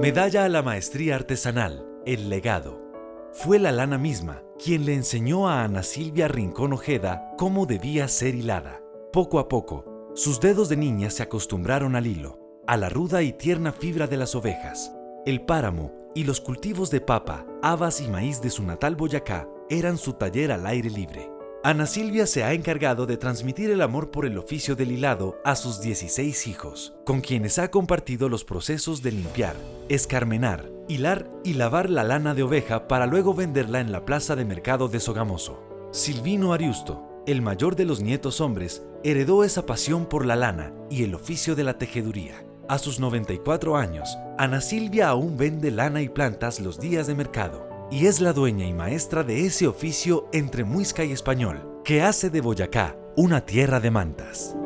Medalla a la maestría artesanal, el legado. Fue la lana misma quien le enseñó a Ana Silvia Rincón Ojeda cómo debía ser hilada. Poco a poco, sus dedos de niña se acostumbraron al hilo, a la ruda y tierna fibra de las ovejas. El páramo y los cultivos de papa, habas y maíz de su natal Boyacá eran su taller al aire libre. Ana Silvia se ha encargado de transmitir el amor por el oficio del hilado a sus 16 hijos, con quienes ha compartido los procesos de limpiar, escarmenar, hilar y lavar la lana de oveja para luego venderla en la plaza de mercado de Sogamoso. Silvino Ariusto, el mayor de los nietos hombres, heredó esa pasión por la lana y el oficio de la tejeduría. A sus 94 años, Ana Silvia aún vende lana y plantas los días de mercado y es la dueña y maestra de ese oficio entre Muisca y Español, que hace de Boyacá una tierra de mantas.